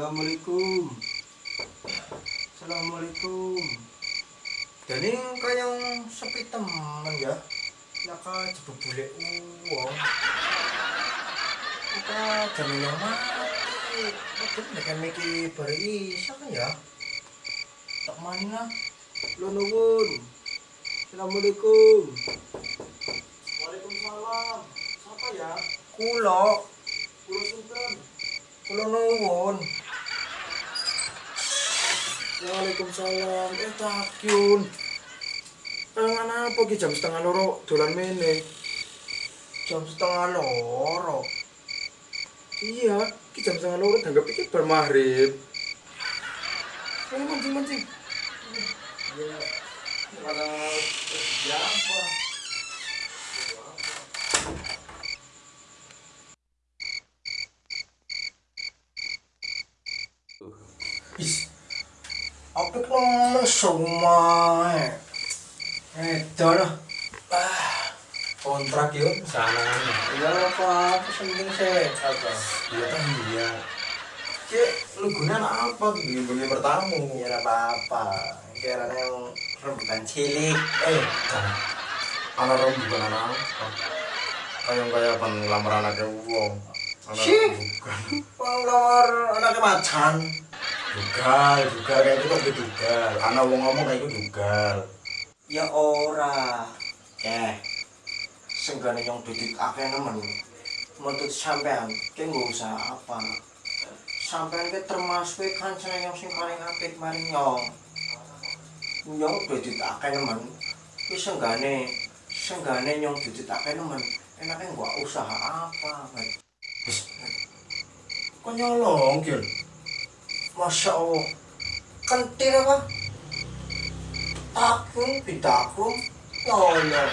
Assalamualaikum. Assalamualaikum. Dan ini kayak sepi teman ya. Naka jebuk bule uang. Kita jamin yang mati. Betul dengan Miki beri kan ya. Tak mana? Lo nuwun. Assalamualaikum. Waalaikumsalam. Siapa ya? Kulo. Kulo Sultan. Kulo nuwun. Waalaikumsalam. Eh takyun. Tangan apa ki jam setengah loro dolan mene? Jam setengah loro. Iya, ki jam setengah loro tanggap iki bar maghrib. Ayo mancing mancing. Ya. Karena ya apa? Nemen semua. Eh, dah Ah, kontrak yuk sana. Ya apa? Apa penting sih? Apa? Iya kan iya. Cek, lu guna apa gini bunyi bertamu? Ya apa-apa. Kira yang rebutan cilik. Eh. Anak rom bukan anak apa. Kayak kayak pan lamar anaknya uang. Anak Sih. bukan. Pengeluar anaknya macan. Dugal, dugal kayak itu kok dugal. Anak wong ngomong kayak itu dugal. Ya ora. Eh. Senggane yang duduk akeh nemen. Menuntut sampean, ki nggak usah apa. Sampean ki termasuk kancane yang sing paling apik maring nyong. Nyong duduk akeh nemen. Ki senggane senggane nyong duduk akeh nemen. Enaknya gua usaha apa? Wes. Kok nyolong, Gil? Masya Allah. Kentir apa? Takun, bidakun Nyolo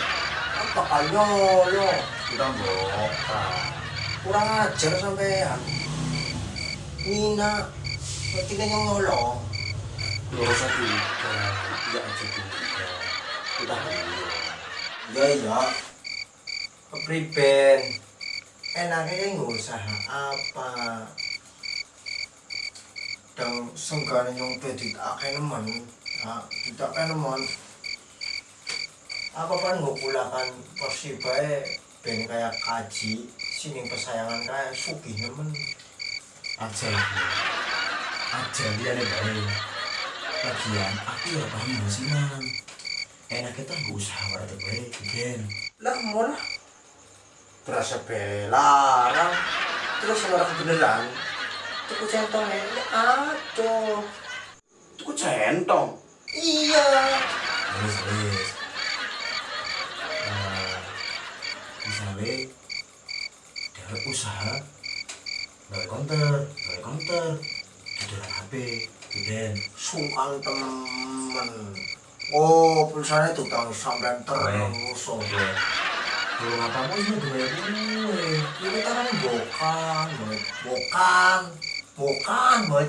Apa nyolo Kita boka. Kurang ajar sampean. Nina Berarti kan yang nyolo Loro satu tiga aja. Kita dulu. Ya iya Kepriben. Enaknya nggak usaha apa Dan senggane yang bedit akeh nemen Nah, tidak kan nemen Apa kan nggak pulakan persibae Ben kayak kaji Sini pesayangan kayak sugih nemen Aja. Aja dia nih baik. Lagian, aku ya paham musiman. Enak kita nggak usah berarti baik, gen. Lah mau lah Terasa belarang Terus orang beneran Tuku centong ini aduh Itu centong. Iya Wis wis. Eh, misalnya dari usaha dari konter, dari konter, di dalam HP, dan sungkan temen oh pulsanya itu tahun sampai terus oh. belum apa apa ini gue gue. ini kan bukan Boy. Bukan boy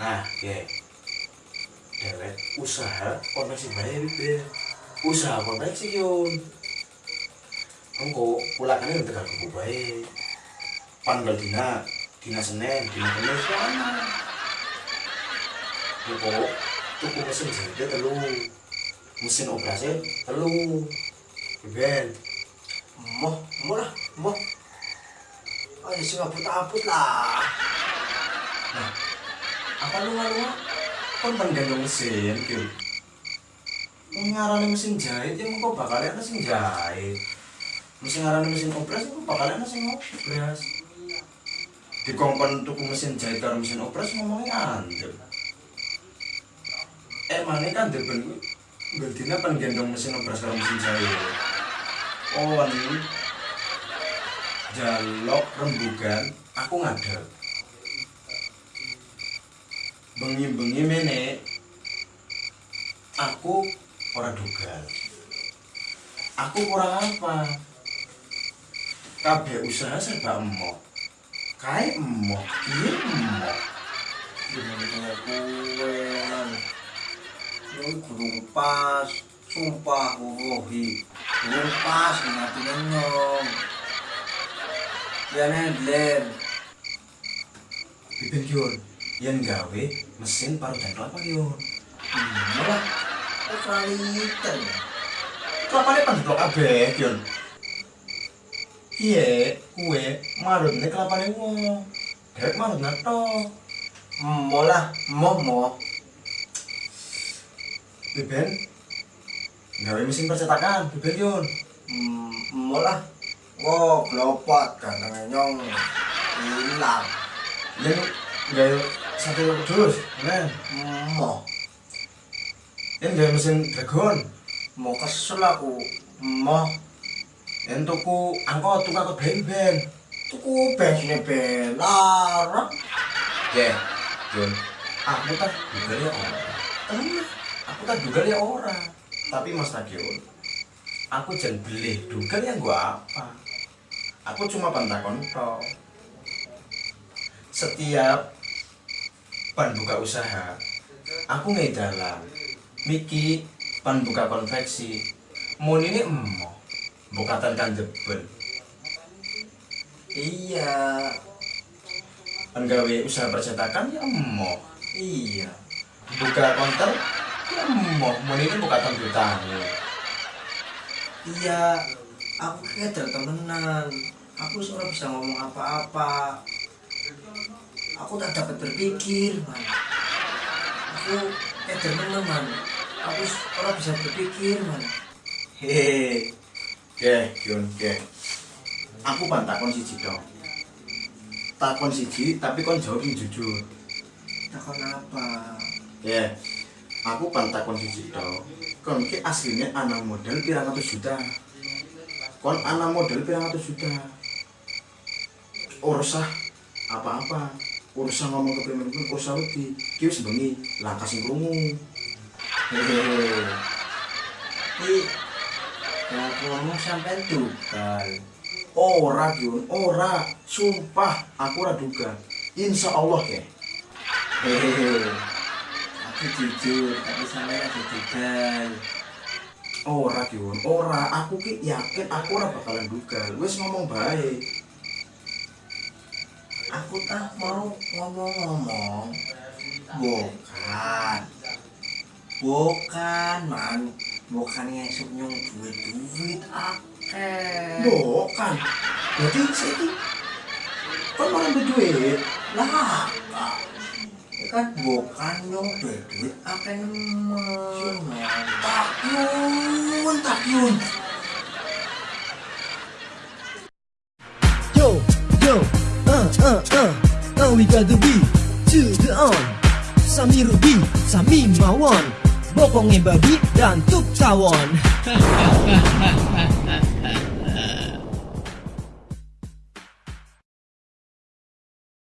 Nah, ya, dewek usaha koneksi baik ben. Usaha koneksi yun. Engko pulakannya udah tekan kubu baik. Panggil dina, dina Senin, dina Kamis mana? Engko tuku mesin jahitnya telu, mesin operasi telu. Ben, moh lah moh ayo sih ngabut abut lah. Nah, apa lu ngaruh? Kon penggandung mesin, gitu. ngarani mesin jahit yang kok bakal ada mesin jahit. Mesin ngarani mesin obras itu bakal ada mesin obras di kongkon tuku mesin jahit karo mesin obras ngomongnya anjir eh mana kan deben gue Berarti penggendong mesin obras karo mesin jahit. Oh ini jalok rembugan aku ngadeg. Bengi-bengi mene aku ora dugal. Aku kurang apa. Kabeh usaha serba emok. Kae emok iya emok? Gimana punya kue man ini gurung pas sumpah wuhi gurung pas ngatinya nyong Biben Yun Yen gawe mesin parutan kelapa Yun malah kelalitan Kelapanya kan diblok kabeh Yun Iya, kue marutnya kelapanya wong. Dewek marut nato malah momo Biben Gawe mesin percetakan Biben Yun malah kok gelopat ganteng nyong hilang. Yen gawe satu kudus Men. Mo. Yen gawe mesin dragon. Mau kesel aku mo. Yen tuku angkot tuku angkot ben ben tuku bensinnya belar Ya, Yun Aku tak juga ya orang. Aku tak duga ya orang. Tapi Mas Tagion Aku jangan beli duga ya gua apa Aku cuma pantakon toh Setiap pan buka usaha Aku ngedalan Miki pan buka konveksi. Mun ini emo Bukatan kan jebel iya. Pan gawe usaha percetakan ya emo iya. Buka konter ya emo Mun ini bukatan jutaan iya. Aku keder temenan aku seorang bisa ngomong apa-apa aku tak dapat berpikir man aku keder temen man aku orang bisa berpikir man Hehehe. Oke, Yun, oke. Aku pan takon siji dong. Takon siji, tapi kon jawab jujur. takon apa Ya. Aku pan takon siji dong. Kon ki aslinya anak model pirang ratus juta. Kon anak model pirang ratus juta. Urusah apa-apa. Urusan ngomong ke primen pun urusah wedi. Ki wis bengi, langkah sing krungu. Yang aku ngomong sampai tugal Ora Yun, ora. Sumpah, aku ora duga. Insya Allah ya. Hehehe. aku jujur tapi sampai ada tugal Ora Yun, ora. Aku ki yakin aku ora bakalan duga. Wis ngomong baik. Aku tak mau ngomong-ngomong bukan bukan man bukan ngesuk nyung duit duit akeh Bukan. Berarti saiki kon malah duwe duit. lah. Ya kan bukan nyung duit duit akeh nemen man. Takyun, takyun. Yo, uh, uh, uh, uh, we got the beat to the on. Sami Ruby, Sami Mawon, Bokongnya babi dan tuk tawon.